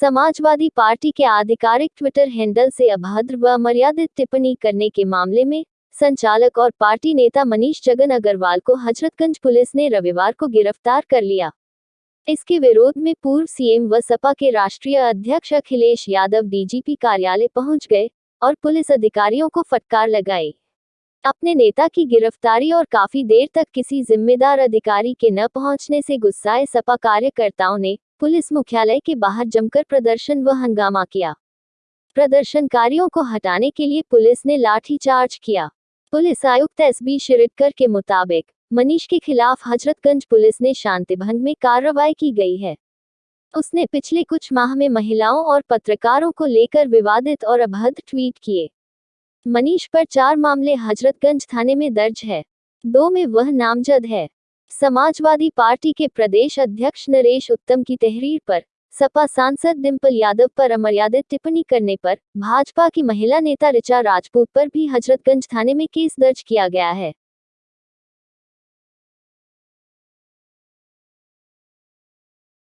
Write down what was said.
Samajwadi party के आधिकारिक Twitter handle से अभद्र व अमर्यादित टिप्पणी करने के मामले में, संचालक और पार्टी नेता मनीष जगन अग्रवाल को हजरतगंज पुलिस ने रविवार को गिरफ़्तार कर लिया। इसके विरोध में पूर्व सीएम व सपा के राष्ट्रीय अध्यक्ष अखिलेश यादव डीजीपी कार्यालय पहुँच गए और पुलिस अधिकारियों को फटकार लगाई। अपने नेता की गिरफ्तारी और काफ़ी देर तक किसी जिम्मेदार अधिकारी के न पहुँचने से गुस्साए सपा कार्यकर्ताओं ने पुलिस मुख्यालय के बाहर जमकर प्रदर्शन व हंगामा किया। प्रदर्शनकारियों को हटाने के लिए पुलिस ने लाठीचार्ज किया। पुलिस आयुक्त एस बी शिरडकर के मुताबिक, मनीष के खिलाफ हजरतगंज पुलिस ने शांति भंग में कार्रवाई की गई है। उसने पिछले कुछ माह में महिलाओं और पत्रकारों को लेकर विवादित और अभद्र ट्वीट किए। मनीष पर चार मामले हजरतगंज थाने में दर्ज है। दो में वह नामजद है। समाजवादी पार्टी के प्रदेश अध्यक्ष नरेश उत्तम की तहरीर पर, सपा सांसद डिम्पल यादव पर अमर्यादित टिप्पणी करने पर, भाजपा की महिला नेता ऋचा राजपूत पर भी हजरतगंज थाने में केस दर्ज किया गया है।